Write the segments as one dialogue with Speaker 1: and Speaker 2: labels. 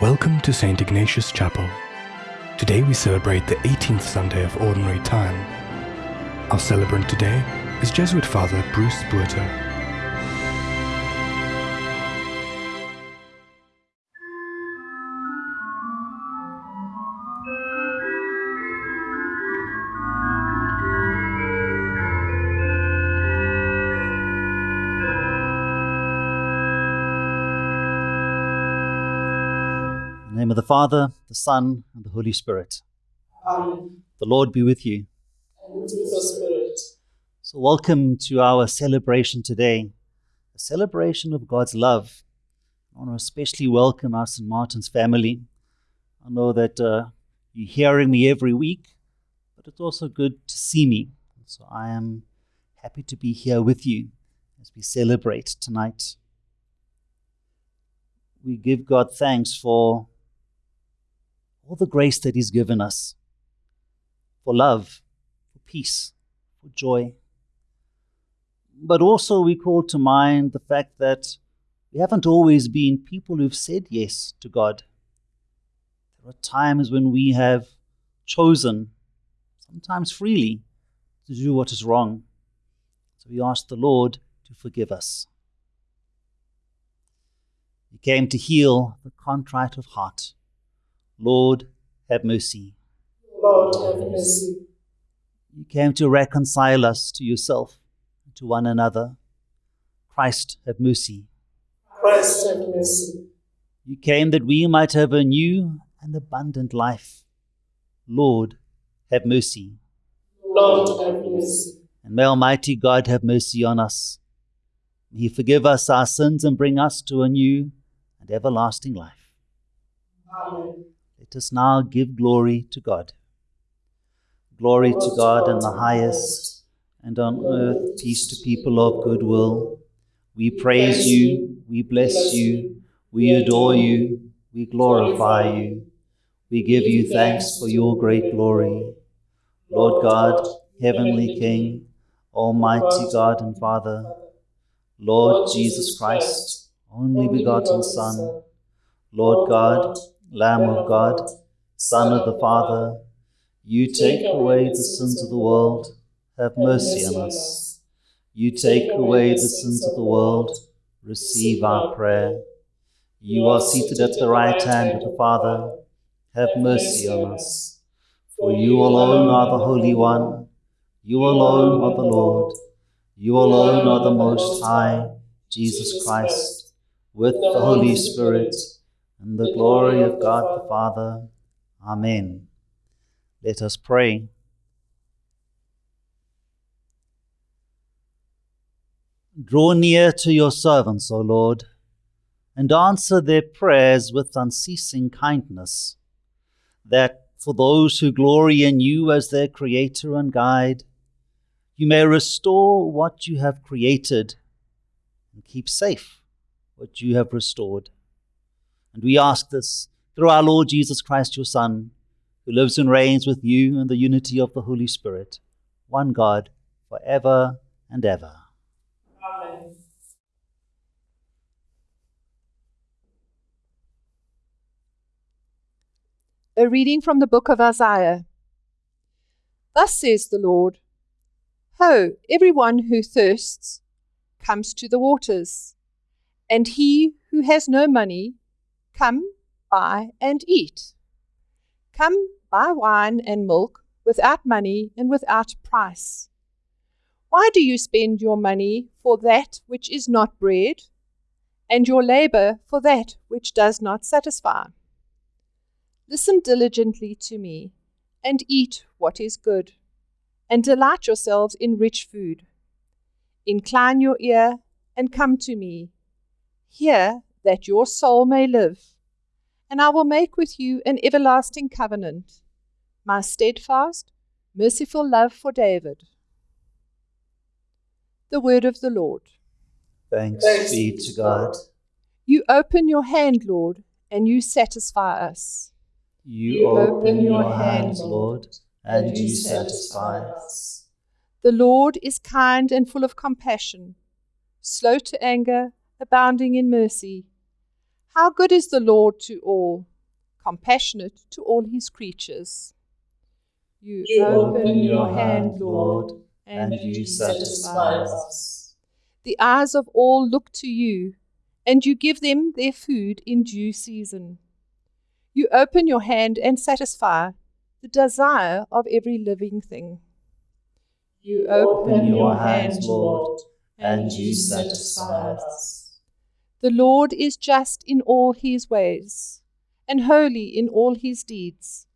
Speaker 1: Welcome to St. Ignatius Chapel. Today we celebrate the 18th Sunday of Ordinary Time. Our celebrant today is Jesuit Father Bruce Buerter.
Speaker 2: Of the Father, the Son, and the Holy Spirit.
Speaker 3: Amen.
Speaker 2: The Lord be with you.
Speaker 3: And with your spirit.
Speaker 2: So, welcome to our celebration today, a celebration of God's love. I want to especially welcome our St. Martin's family. I know that uh, you're hearing me every week, but it's also good to see me. So, I am happy to be here with you as we celebrate tonight. We give God thanks for all the grace that He's given us for love, for peace, for joy. But also, we call to mind the fact that we haven't always been people who've said yes to God. There are times when we have chosen, sometimes freely, to do what is wrong. So we ask the Lord to forgive us. He came to heal the contrite of heart. Lord, have mercy.
Speaker 3: Lord, have mercy.
Speaker 2: You came to reconcile us to yourself and to one another. Christ, have mercy.
Speaker 3: Christ, have mercy.
Speaker 2: You came that we might have a new and abundant life. Lord, have mercy.
Speaker 3: Lord, have mercy.
Speaker 2: And may Almighty God have mercy on us. May He forgive us our sins and bring us to a new and everlasting life.
Speaker 3: Amen.
Speaker 2: Let us now give glory to God. Glory to God in the highest, and on earth peace to people of good will. We praise you, we bless you, we adore you, we glorify you. We give you thanks for your great glory. Lord God, heavenly King, Almighty God and Father, Lord Jesus Christ, only begotten Son, Lord God, Lamb of God, Son of the Father, you take away the sins of the world, have mercy on us. You take away the sins of the world, receive our prayer. You are seated at the right hand of the Father, have mercy on us. For you alone are the Holy One, you alone are the Lord, you alone are the Most High, Jesus Christ, with the Holy Spirit, and the glory of God the Father. Amen. Let us pray. Draw near to your servants, O Lord, and answer their prayers with unceasing kindness, that for those who glory in you as their Creator and Guide, you may restore what you have created and keep safe what you have restored. And we ask this through our Lord Jesus Christ, your Son, who lives and reigns with you in the unity of the Holy Spirit, one God, for ever and ever.
Speaker 4: A reading from the book of Isaiah. Thus says the Lord Ho, everyone who thirsts comes to the waters, and he who has no money, come, buy and eat. Come, buy wine and milk without money and without price. Why do you spend your money for that which is not bread, and your labor for that which does not satisfy? Listen diligently to me, and eat what is good, and delight yourselves in rich food. Incline your ear and come to me. Hear that your soul may live, and I will make with you an everlasting covenant, my steadfast, merciful love for David. The word of the Lord.
Speaker 2: Thanks,
Speaker 3: Thanks
Speaker 2: be to God.
Speaker 4: You open your hand, Lord, and you satisfy us.
Speaker 2: You,
Speaker 3: You
Speaker 2: open
Speaker 3: open
Speaker 2: your
Speaker 3: your
Speaker 2: hands,
Speaker 3: hands,
Speaker 2: Lord, and you satisfy us.
Speaker 4: The Lord is kind and full of compassion, slow to anger, abounding in mercy. How good is the Lord to all, compassionate to all his creatures. You,
Speaker 3: You
Speaker 4: open your hand, Lord,
Speaker 2: and
Speaker 4: and
Speaker 2: you satisfy us.
Speaker 4: The eyes of all look to you, and you give them their food in due season. You open your hand and satisfy the desire of every living thing. You
Speaker 3: Open your hand, Lord,
Speaker 2: and you satisfy us.
Speaker 3: Us.
Speaker 4: The Lord is just in all his ways, and holy in all his deeds.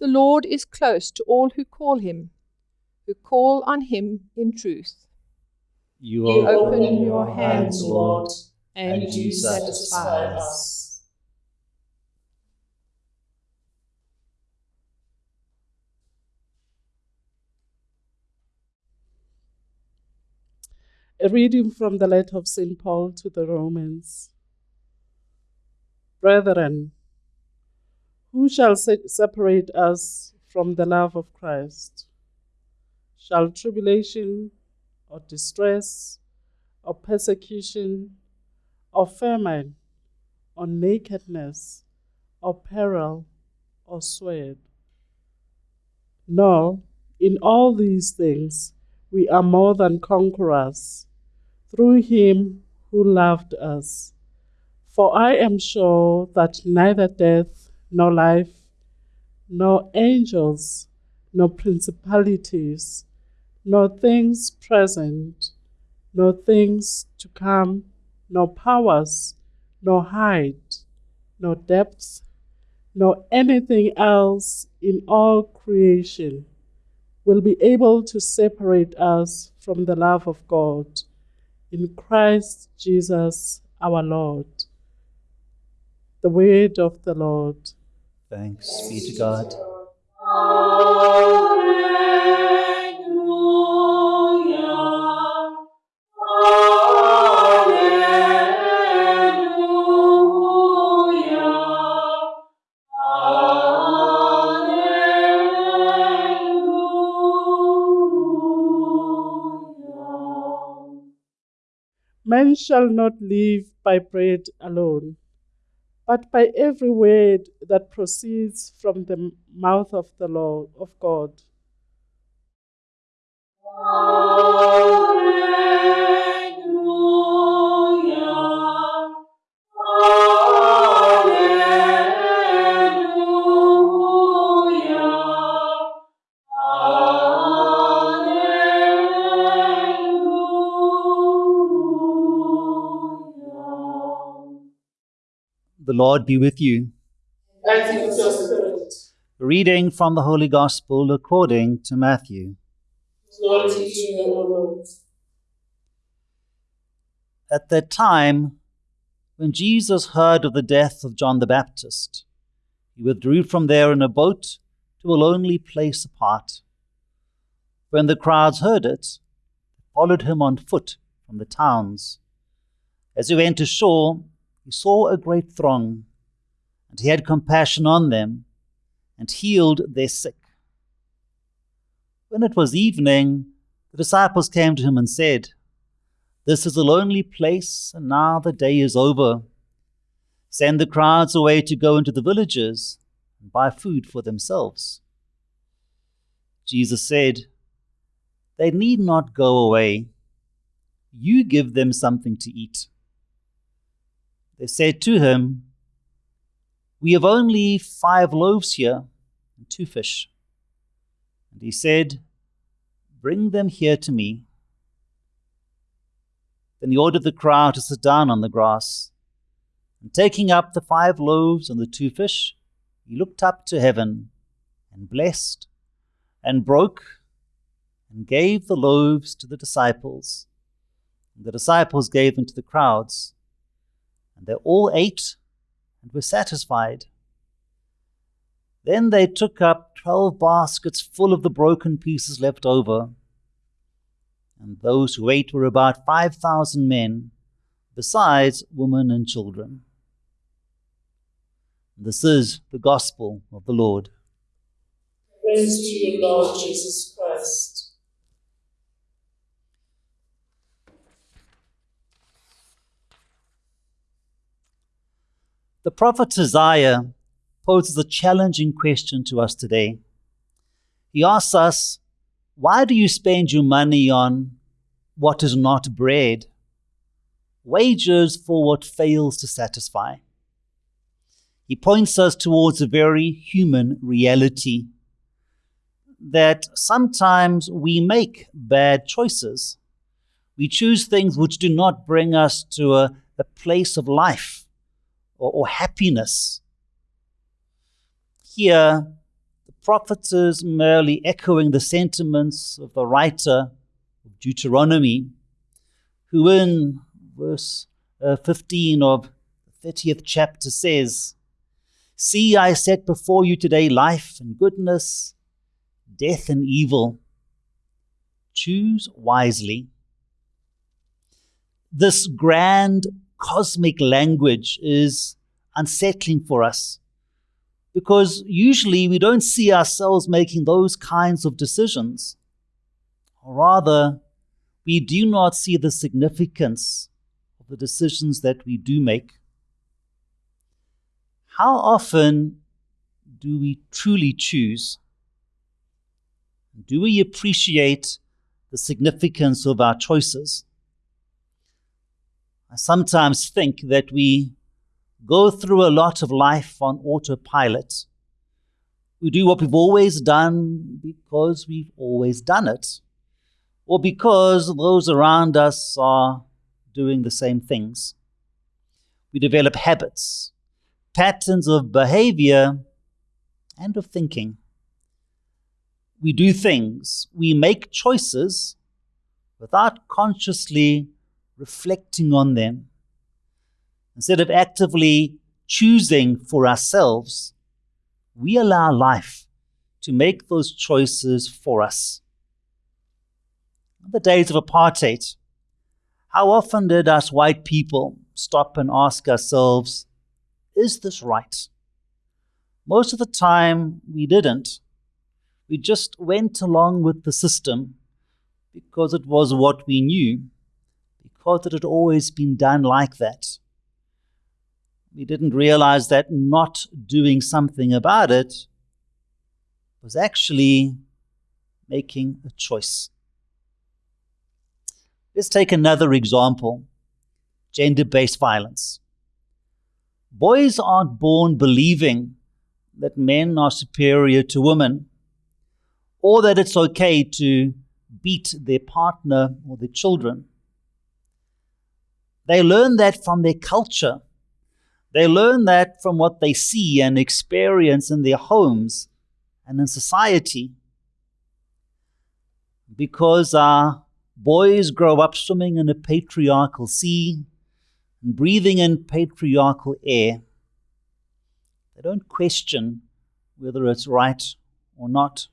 Speaker 4: The Lord is close to all who call him, who call on him in truth,
Speaker 2: You
Speaker 3: You
Speaker 2: open
Speaker 3: open
Speaker 2: your
Speaker 3: your
Speaker 2: hands,
Speaker 3: hands,
Speaker 2: Lord,
Speaker 3: Lord,
Speaker 4: and,
Speaker 2: and
Speaker 4: you
Speaker 2: you
Speaker 4: satisfy
Speaker 3: satisfy
Speaker 4: us.
Speaker 5: A reading from the letter of St. Paul to the Romans. Brethren, who shall se- separate us from the love of Christ? Shall tribulation, or distress, or persecution, or famine, or nakedness, or peril, or sword? No, in all these things we are more than conquerors through him who loved us. For I am sure that neither death, nor life, nor angels, nor principalities, nor things present, nor things to come, nor powers, nor height, nor depth, nor anything else in all creation will be able to separate us from the love of God in Christ Jesus our Lord. The word of the Lord.
Speaker 2: Thanks be to God.
Speaker 5: Man shall not live by bread alone, but by every word that proceeds from the mouth of the Lord of God.
Speaker 3: Alleluia.
Speaker 2: Lord be with you.
Speaker 3: And with your spirit.
Speaker 2: Reading from the Holy Gospel according to Matthew.
Speaker 3: Glory to you, O Lord.
Speaker 2: At that time, when Jesus heard of the death of John the Baptist, he withdrew from there in a boat to a lonely place apart. When the crowds heard it, they followed him on foot from the towns. As he went ashore, he saw a great throng, and he had compassion on them, and healed their sick. When it was evening, the disciples came to him and said, This is a lonely place, and now the day is over. Send the crowds away to go into the villages and buy food for themselves. Jesus said, They need not go away. You give them something to eat. They said to him, We have only five loaves here and two fish. And he said, Bring them here to me. Then he ordered the crowd to sit down on the grass. And taking up the five loaves and the two fish, he looked up to heaven and blessed and broke and gave the loaves to the disciples. And the disciples gave them to the crowds. And they all ate and were satisfied. Then they took up twelve baskets full of the broken pieces left over. And those who ate were about five thousand men, besides women and children. This is the gospel of the Lord.
Speaker 3: Praise to you, Lord Jesus Christ.
Speaker 2: The prophet Isaiah poses a challenging question to us today. He asks us, Why do you spend your money on what is not bread? Wages for what fails to satisfy. He points us towards a very human reality that sometimes we make bad choices. We choose things which do not bring us to a, a place of life or, or happiness. Here, the prophet is merely echoing the sentiments of the writer of Deuteronomy, who in verse uh, 15 of the 30th chapter says, See, I set before you today life and goodness, death and evil. Choose wisely. This grand cosmic language is unsettling for us because usually we don't see ourselves making those kinds of decisions. Or rather, we do not see the significance of the decisions that we do make. How often do we truly choose? Do we appreciate the significance of our choices? I sometimes think that we go through a lot of life on autopilot. We do what we've always done because we've always done it, or because those around us are doing the same things. We develop habits, patterns of behavior, and of thinking. We do things, we make choices without consciously reflecting on them. Instead of actively choosing for ourselves, we allow life to make those choices for us. In the days of apartheid, how often did us white people stop and ask ourselves, is this right? Most of the time, we didn't. We just went along with the system because it was what we knew because it had always been done like that. We didn't realize that not doing something about it was actually making a choice. Let's take another example gender based violence. Boys aren't born believing that men are superior to women or that it's okay to beat their partner or their children. They learn that from their culture. They learn that from what they see and experience in their homes and in society. Because our boys grow up swimming in a patriarchal sea and breathing in patriarchal air, they don't question whether it's right or not.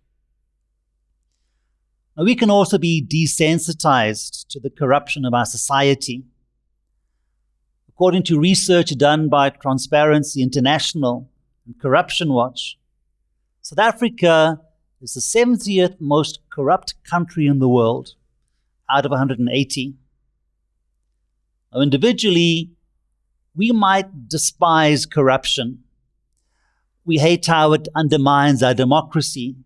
Speaker 2: Now, we can also be desensitized to the corruption of our society. According to research done by Transparency International and Corruption Watch, South Africa is the 70th most corrupt country in the world out of 180. Now, individually, we might despise corruption. We hate how it undermines our democracy.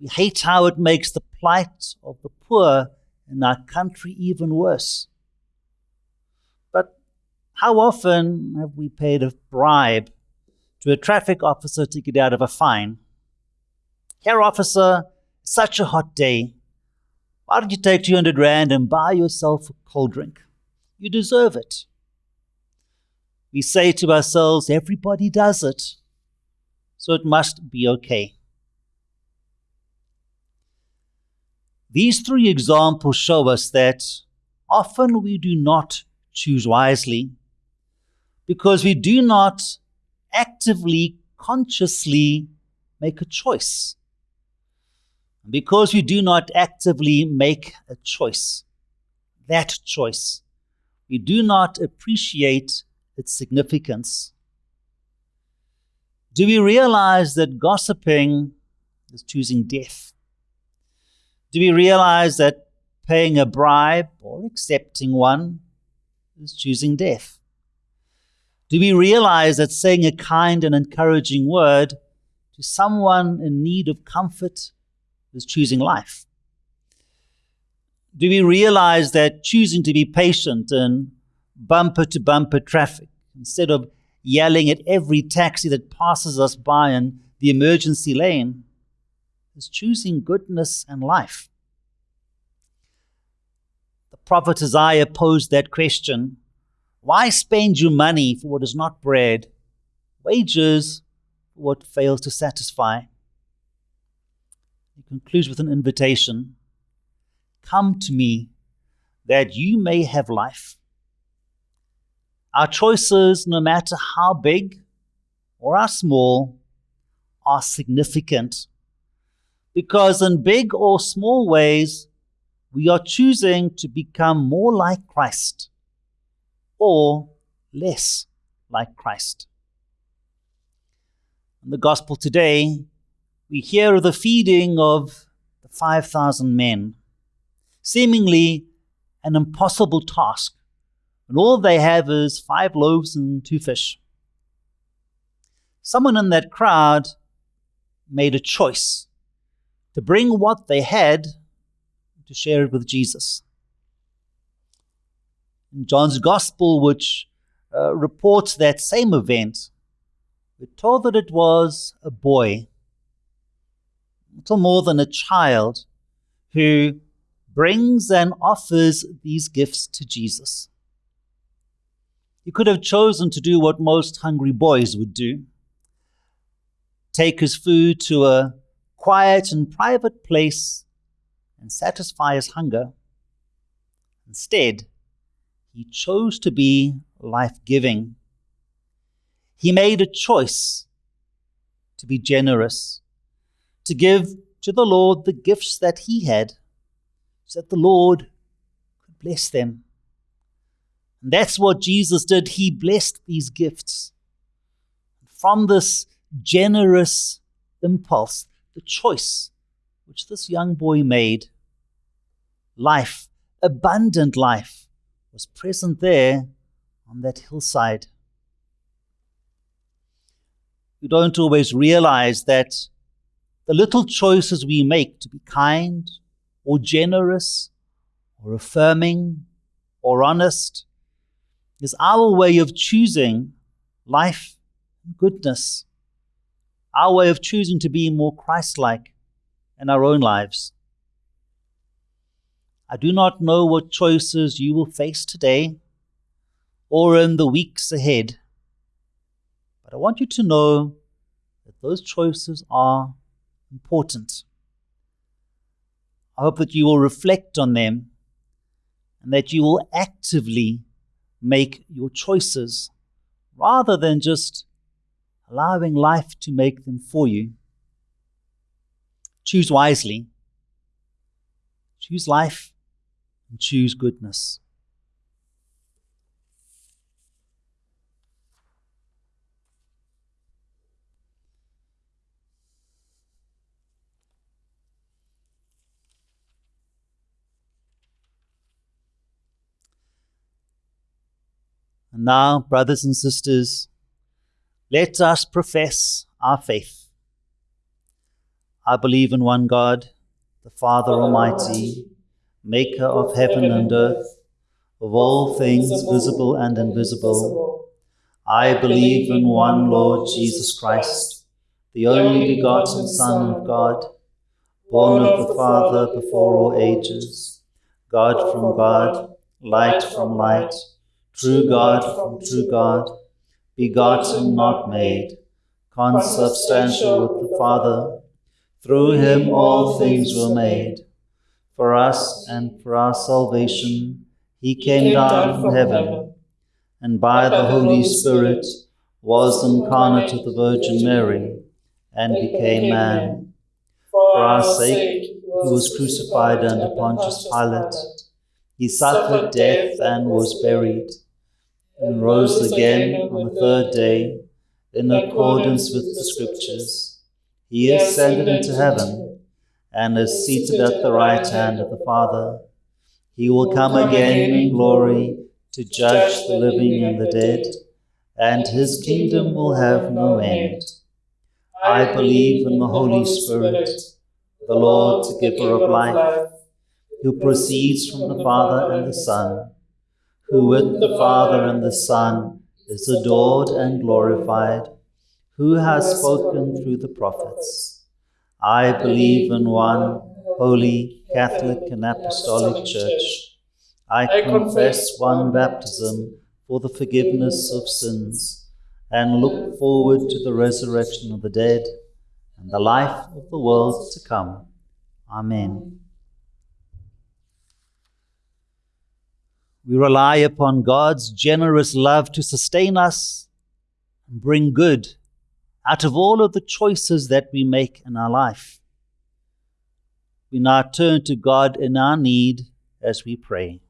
Speaker 2: We hate how it makes the plight of the poor in our country even worse. How often have we paid a bribe to a traffic officer to get out of a fine? Here, officer, such a hot day. Why don't you take 200 Rand and buy yourself a cold drink? You deserve it. We say to ourselves, everybody does it, so it must be okay. These three examples show us that often we do not choose wisely because we do not actively, consciously make a choice. Because we do not actively make a choice, that choice, we do not appreciate its significance. Do we realize that gossiping is choosing death? Do we realize that paying a bribe or accepting one is choosing death? Do we realize that saying a kind and encouraging word to someone in need of comfort is choosing life? Do we realize that choosing to be patient in bumper to bumper traffic instead of yelling at every taxi that passes us by in the emergency lane is choosing goodness and life? The prophet Isaiah posed that question why spend your money for what is not bread, wages for what fails to satisfy? He concludes with an invitation Come to me that you may have life. Our choices, no matter how big or how small, are significant because in big or small ways, we are choosing to become more like Christ or less like Christ. In the gospel today, we hear of the feeding of the 5,000 men, seemingly an impossible task, and all they have is five loaves and two fish. Someone in that crowd made a choice to bring what they had to share it with Jesus John's Gospel, which uh, reports that same event, we're told that it was a boy, little more than a child, who brings and offers these gifts to Jesus. He could have chosen to do what most hungry boys would do take his food to a quiet and private place and satisfy his hunger. Instead, he chose to be life giving. He made a choice to be generous, to give to the Lord the gifts that he had, so that the Lord could bless them. And that's what Jesus did. He blessed these gifts. From this generous impulse, the choice which this young boy made, life, abundant life, was present there on that hillside. We don't always realize that the little choices we make to be kind or generous or affirming or honest is our way of choosing life and goodness, our way of choosing to be more Christ like in our own lives. I do not know what choices you will face today or in the weeks ahead, but I want you to know that those choices are important. I hope that you will reflect on them and that you will actively make your choices rather than just allowing life to make them for you. Choose wisely. Choose life and choose goodness. And now, brothers and sisters, let us profess our faith. I believe in one God, the Father Almighty maker of heaven and earth, of all things visible and invisible. I believe in one Lord Jesus Christ, the only begotten Son of God, born of the Father before all ages, God from God, light from light, true God from true God, begotten, not made, consubstantial with the Father. Through him all things were made for us and for our salvation, he came down from heaven, and by the Holy Spirit was incarnate of the Virgin Mary, and became man. For our sake, he was crucified under Pontius Pilate. He suffered death and was buried, and rose again on the third day, in accordance with the Scriptures. He ascended into heaven and is seated at the right hand of the Father. He will come again in glory to judge the living and the dead, and his kingdom will have no end. I believe in the Holy Spirit, the Lord, the giver of life, who proceeds from the Father and the Son, who with the Father and the Son is adored and glorified, who has spoken through the prophets. I believe in one holy, Catholic, and Apostolic Church. I confess one baptism for the forgiveness of sins, and look forward to the resurrection of the dead and the life of the world to come. Amen. We rely upon God's generous love to sustain us and bring good out of all of the choices that we make in our life. We now turn to God in our need as we pray.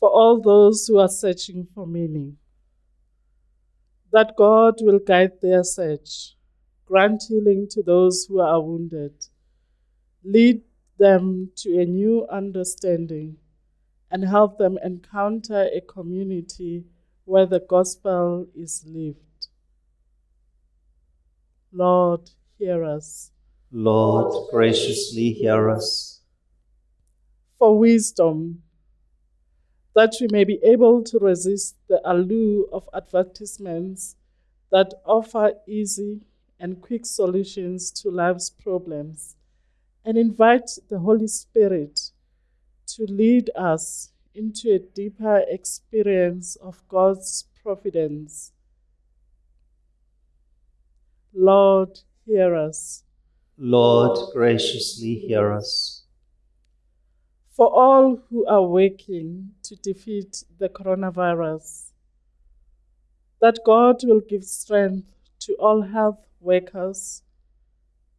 Speaker 5: For all those who are searching for meaning, that God will guide their search, grant healing to those who are wounded, lead them to a new understanding, and help them encounter a community where the gospel is lived. Lord, hear us.
Speaker 2: Lord, graciously hear us.
Speaker 5: For wisdom, that we may be able to resist the allure of advertisements that offer easy and quick solutions to life's problems, and invite the Holy Spirit to lead us into a deeper experience of God's providence. Lord, hear us.
Speaker 2: Lord, graciously hear us.
Speaker 5: For all who are working to defeat the coronavirus, that God will give strength to all health workers,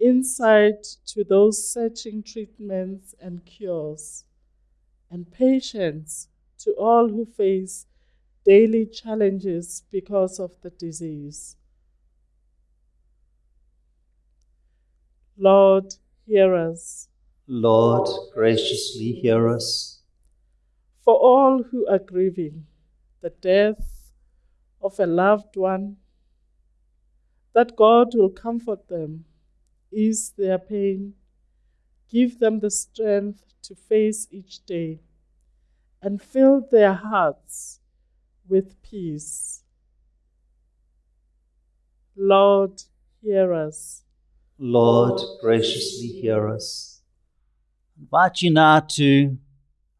Speaker 5: insight to those searching treatments and cures and patience to all who face daily challenges because of the disease. Lord, hear us.
Speaker 2: Lord, graciously hear us.
Speaker 5: For all who are grieving the death of a loved one, that God will comfort them, ease their pain, give them the strength to face each day, and fill their hearts with peace. Lord, hear us.
Speaker 2: Lord, graciously hear us. I invite you now to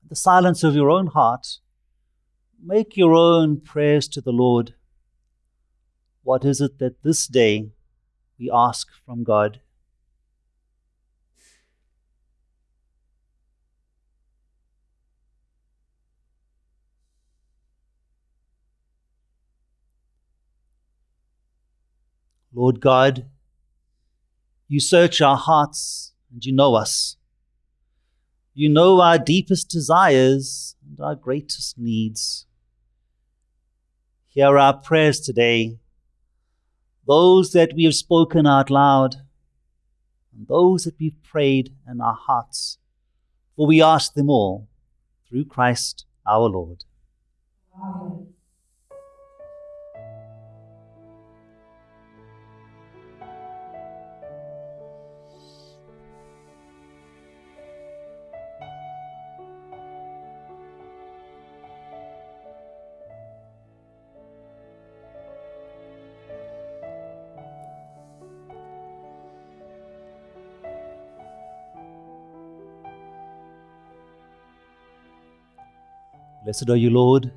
Speaker 2: the silence of your own heart. Make your own prayers to the Lord. What is it that this day we ask from God? Lord God, you search our hearts and you know us. You know our deepest desires and our greatest needs. Hear our prayers today, those that we have spoken out loud, and those that we've prayed in our hearts, for we ask them all through Christ our Lord.
Speaker 3: Amen.
Speaker 2: Blessed are you, Lord,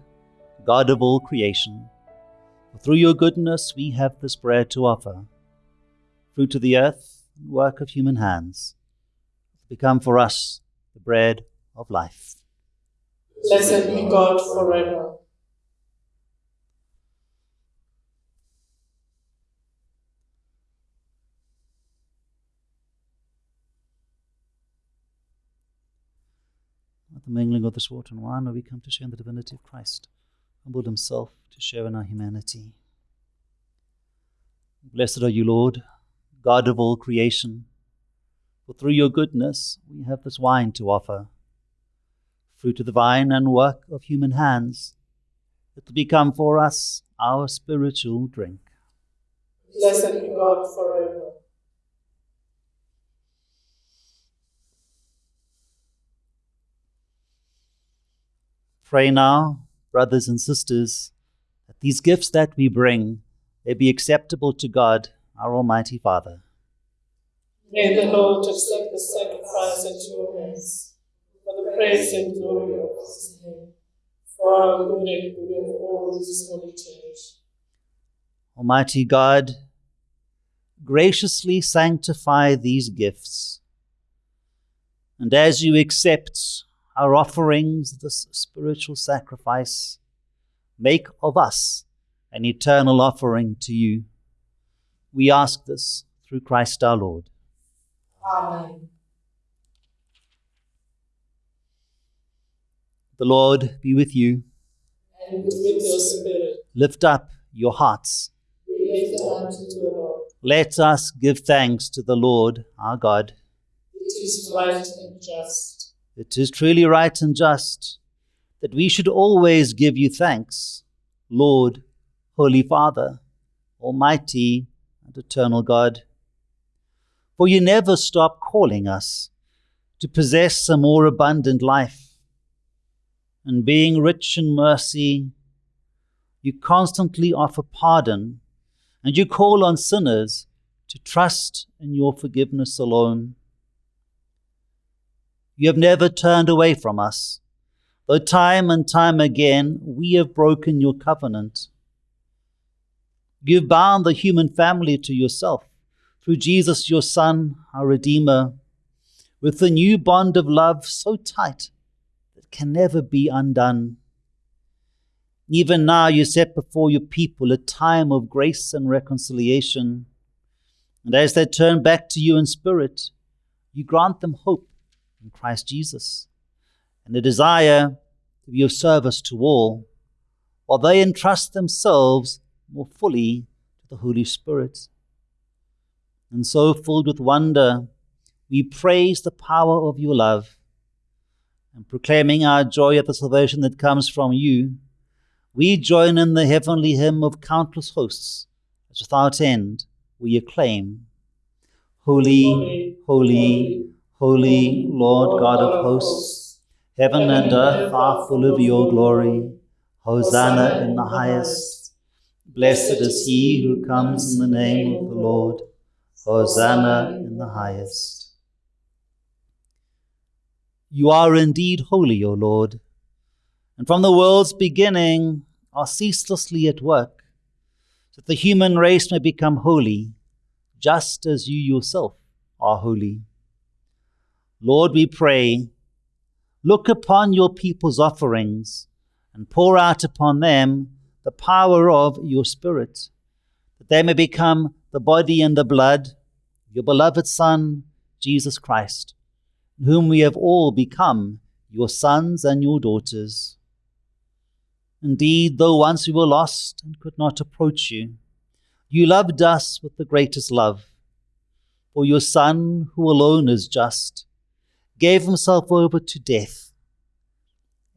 Speaker 2: God of all creation. For through your goodness we have this bread to offer, fruit of the earth work of human hands, become for us the bread of life.
Speaker 3: Blessed be God forever.
Speaker 2: The mingling of this water and wine, where we come to share in the divinity of Christ, humbled himself to share in our humanity. Blessed are you, Lord, God of all creation. For through your goodness we have this wine to offer, fruit of the vine and work of human hands. It will become for us our spiritual drink.
Speaker 3: Blessed be God forever.
Speaker 2: Pray now, brothers and sisters, that these gifts that we bring may be acceptable to God, our Almighty Father.
Speaker 3: May the Lord accept the sacrifice at your hands for the praise and glory of his name, for our good and good of all his holy church.
Speaker 2: Almighty God, graciously sanctify these gifts. And as you accept our offerings, this spiritual sacrifice, make of us an eternal offering to you. We ask this through Christ our Lord.
Speaker 3: Amen.
Speaker 2: The Lord be with you.
Speaker 3: And with your spirit,
Speaker 2: Lift up your hearts.
Speaker 3: we lift our hands to the Lord.
Speaker 2: Let us give thanks to the Lord our God.
Speaker 3: It is right and just.
Speaker 2: It is truly right and just that we should always give you thanks, Lord, Holy Father, Almighty and eternal God. For you never stop calling us to possess a more abundant life. And being rich in mercy, you constantly offer pardon and you call on sinners to trust in your forgiveness alone. You have never turned away from us, though time and time again we have broken your covenant. You've bound the human family to yourself through Jesus, your Son, our Redeemer, with the new bond of love so tight that can never be undone. Even now, you set before your people a time of grace and reconciliation. And as they turn back to you in spirit, you grant them hope in Christ Jesus and a desire to be of service to all, while they entrust themselves more fully to the Holy Spirit. And so, filled with wonder, we praise the power of your love and proclaiming our joy at the salvation that comes from you we join in the heavenly hymn of countless hosts, as without end we acclaim Holy, holy, holy, Lord God of hosts, heaven and earth are full of your glory. Hosanna in the highest. Blessed is he who comes in the name of the Lord. Hosanna in the highest. You are indeed holy, O Lord, and from the world's beginning are ceaselessly at work, that the human race may become holy, just as you yourself are holy. Lord, we pray, look upon your people's offerings and pour out upon them the power of your Spirit, that they may become the body and the blood of your beloved Son, Jesus Christ, in whom we have all become your sons and your daughters. Indeed, though once we were lost and could not approach you, you loved us with the greatest love. For your Son, who alone is just, gave himself over to death,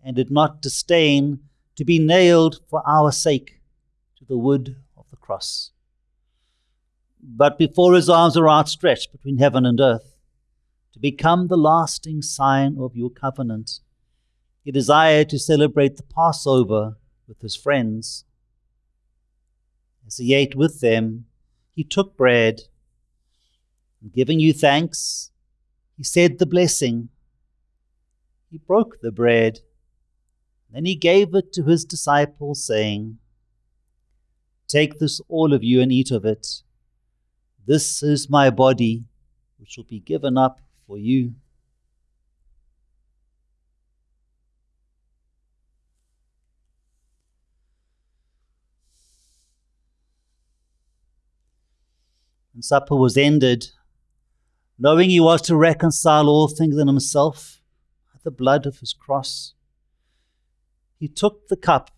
Speaker 2: and did not disdain to be nailed for our sake to the wood of the cross. But before his arms are outstretched between heaven and earth, to become the lasting sign of your covenant, he desired to celebrate the Passover with his friends. As he ate with them, he took bread, and giving you thanks, he said the blessing. He broke the bread, then he gave it to his disciples, saying, Take this, all of you, and eat of it. This is my body, which will be given up for you. Supper was ended, knowing he was to reconcile all things in himself by the blood of his cross, he took the cup,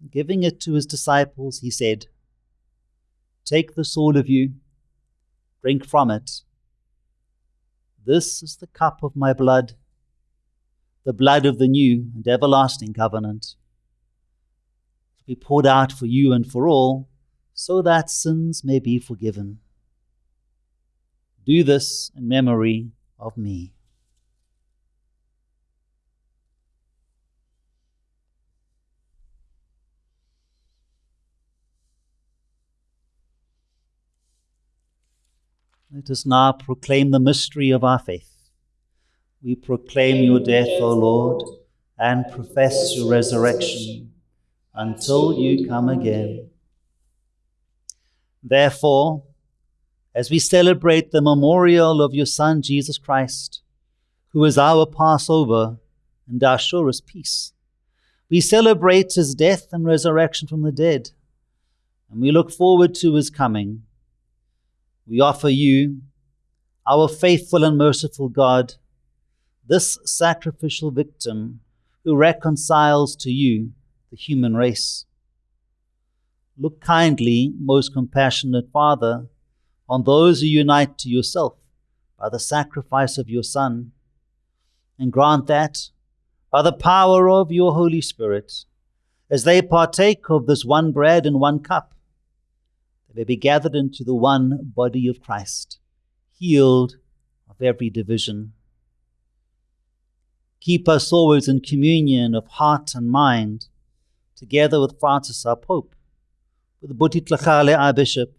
Speaker 2: and giving it to his disciples, he said, Take this, all of you, drink from it. This is the cup of my blood, the blood of the new and everlasting covenant, to be poured out for you and for all, so that sins may be forgiven. Do this in memory of me. Let us now proclaim the mystery of our faith. We proclaim your death, O Lord, and profess your resurrection until you come again. Therefore, as we celebrate the memorial of your Son, Jesus Christ, who is our Passover and our surest peace, we celebrate his death and resurrection from the dead, and we look forward to his coming we offer you, our faithful and merciful God, this sacrificial victim who reconciles to you the human race. Look kindly, most compassionate Father, on those who unite to yourself by the sacrifice of your Son, and grant that, by the power of your Holy Spirit, as they partake of this one bread and one cup, they may be gathered into the one body of Christ, healed of every division. Keep us always in communion of heart and mind, together with Francis our Pope, with Buti Tlhagale our Bishop,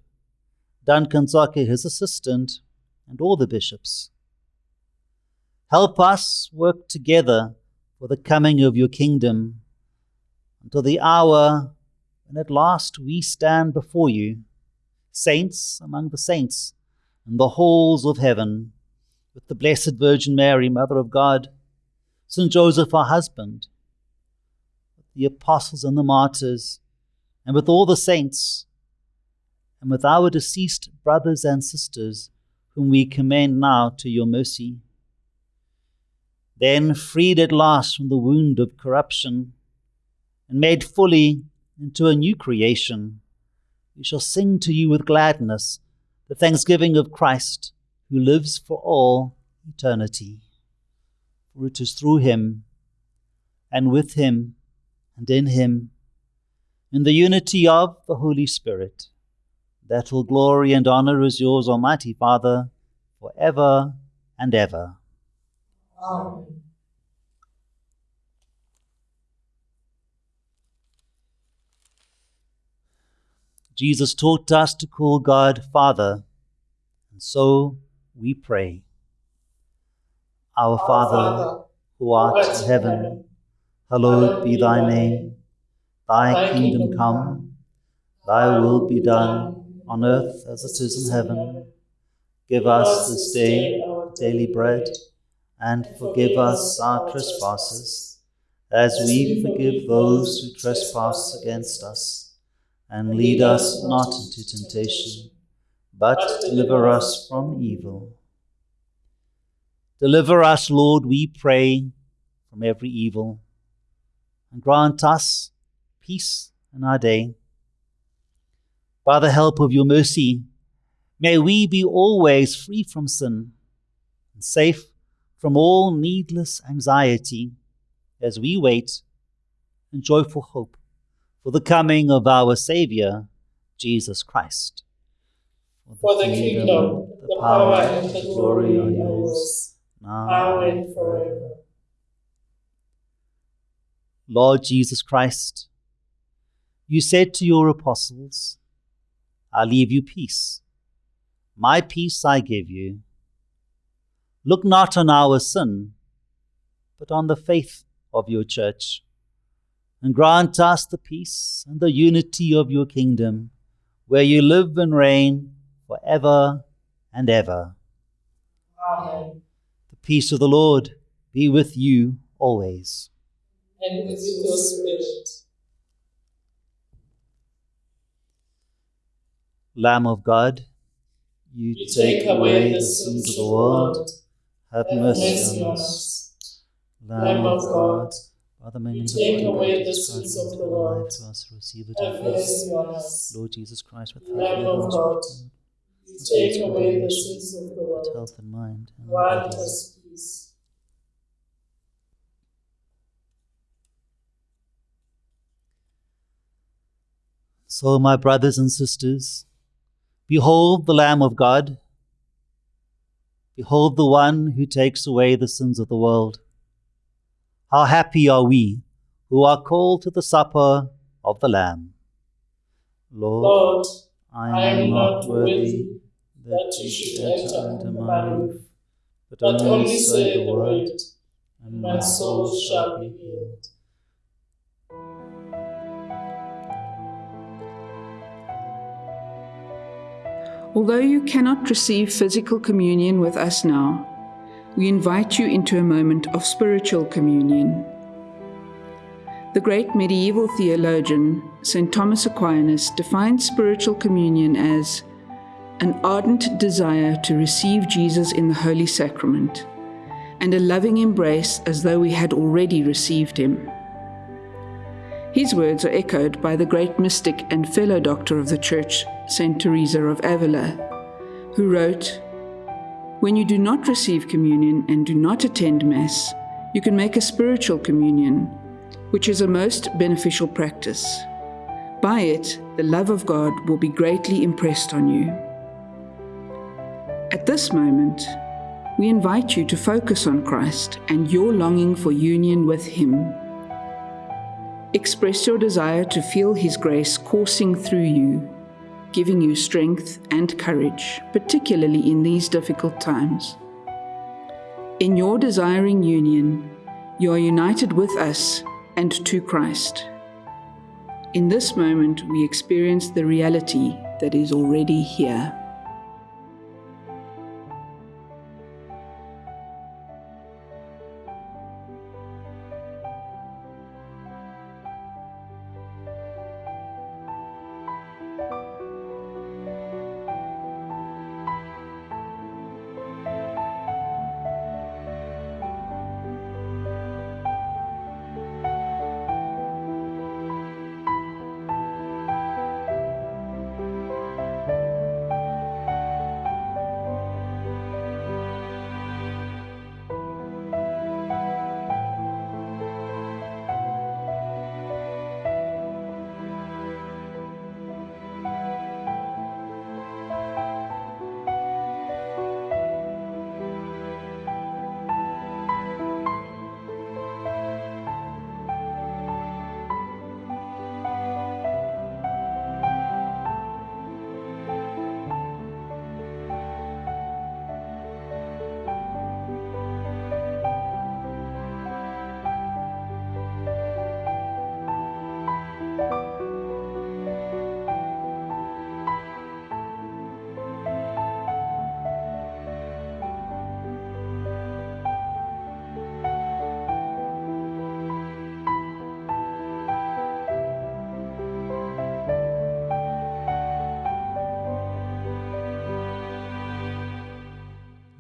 Speaker 2: Duncan Tsoke his assistant, and all the bishops. Help us work together for the coming of your kingdom until the hour when at last we stand before you saints among the saints, in the halls of heaven, with the Blessed Virgin Mary, Mother of God, St. Joseph, our husband, with the apostles and the martyrs, and with all the saints, and with our deceased brothers and sisters, whom we commend now to your mercy. Then, freed at last from the wound of corruption, and made fully into a new creation, we shall sing to you with gladness the thanksgiving of Christ, who lives for all eternity. For it is through him, and with him, and in him, in the unity of the Holy Spirit, that all glory and honor is yours, Almighty Father, for ever and ever.
Speaker 3: Amen.
Speaker 2: Jesus taught us to call God Father, and so we pray. Our Father, who art in heaven, hallowed be thy name. Thy kingdom come, thy will be done, on earth as it is in heaven. Give us this day our daily bread, and forgive us our trespasses, as we forgive those who trespass against us and lead us not into temptation, but deliver us from evil. Deliver us, Lord, we pray, from every evil, and grant us peace in our day. By the help of your mercy, may we be always free from sin and safe from all needless anxiety as we wait in joyful hope for the coming of our Saviour, Jesus Christ.
Speaker 3: For the kingdom, the power, and the glory are yours, now and forever.
Speaker 2: Lord Jesus Christ, you said to your apostles, I leave you peace. My peace I give you. Look not on our sin, but on the faith of your church and grant us the peace and the unity of your kingdom, where you live and reign for ever and ever.
Speaker 3: Amen.
Speaker 2: The peace of the Lord be with you always.
Speaker 3: And with your spirit.
Speaker 2: Lamb of God, you,
Speaker 3: You
Speaker 2: take away the sins of the world, have mercy on us. Lamb of God, by the
Speaker 3: take away the sins of the world.
Speaker 2: to us, receive it
Speaker 3: Have mercy on us.
Speaker 2: Lord Jesus Christ, with
Speaker 3: Lamb of God, You take away the sins of the world.
Speaker 2: health and mind. and
Speaker 3: Grant us peace.
Speaker 2: So, my brothers and sisters, behold the Lamb of God. Behold the one who takes away the sins of the world. How happy are we who are called to the supper of the Lamb. Lord,
Speaker 3: Lord,
Speaker 2: I am not worthy
Speaker 3: that you should enter under my roof,
Speaker 2: but
Speaker 3: only say the word,
Speaker 2: and
Speaker 3: my soul shall be healed.
Speaker 6: Although you cannot receive physical communion with us now, we invite you into a moment of spiritual communion. The great medieval theologian, St. Thomas Aquinas, defined spiritual communion as an ardent desire to receive Jesus in the Holy Sacrament and a loving embrace as though we had already received him. His words are echoed by the great mystic and fellow doctor of the Church, Saint Teresa of Avila, who wrote, When you do not receive communion and do not attend Mass, you can make a spiritual communion, which is a most beneficial practice. By it, the love of God will be greatly impressed on you. At this moment, we invite you to focus on Christ and your longing for union with Him. Express your desire to feel His grace coursing through you, giving you strength and courage, particularly in these difficult times. In your desiring union, you are united with us and to Christ. In this moment, we experience the reality that is already here.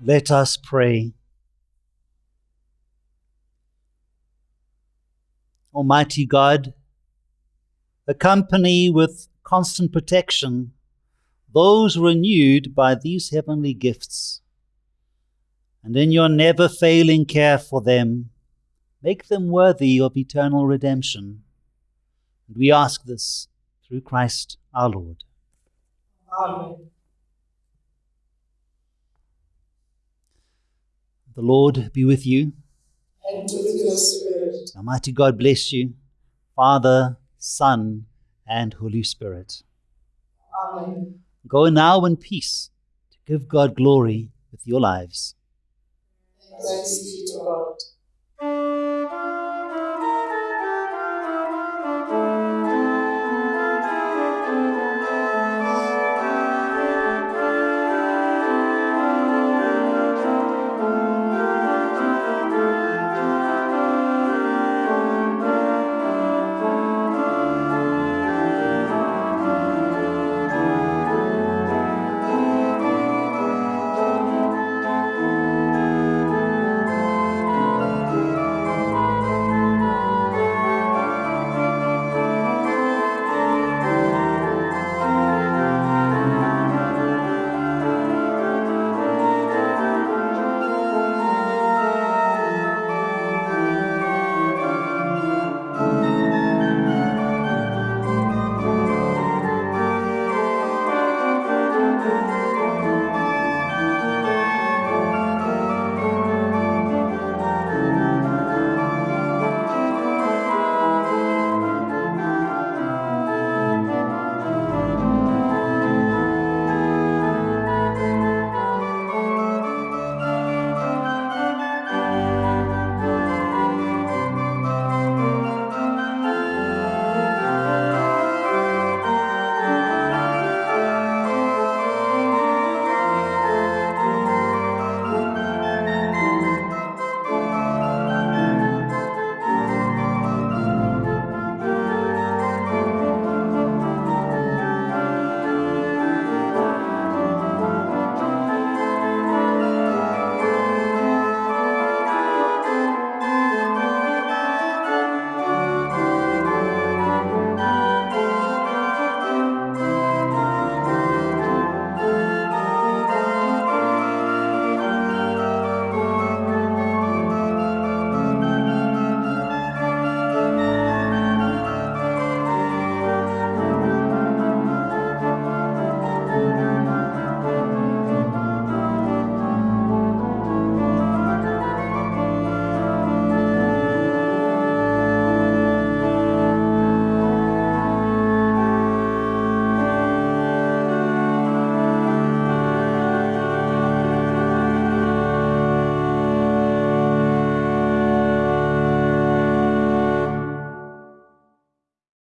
Speaker 2: Let us pray. Almighty God, accompany with constant protection those renewed by these heavenly gifts, and in your never failing care for them, make them worthy of eternal redemption. And we ask this through Christ our Lord.
Speaker 3: Amen.
Speaker 2: The Lord be with you.
Speaker 3: And with your spirit.
Speaker 2: Almighty God bless you, Father, Son, and Holy Spirit.
Speaker 3: Amen.
Speaker 2: Go now in peace to give God glory with your lives.
Speaker 3: Thanks be to God.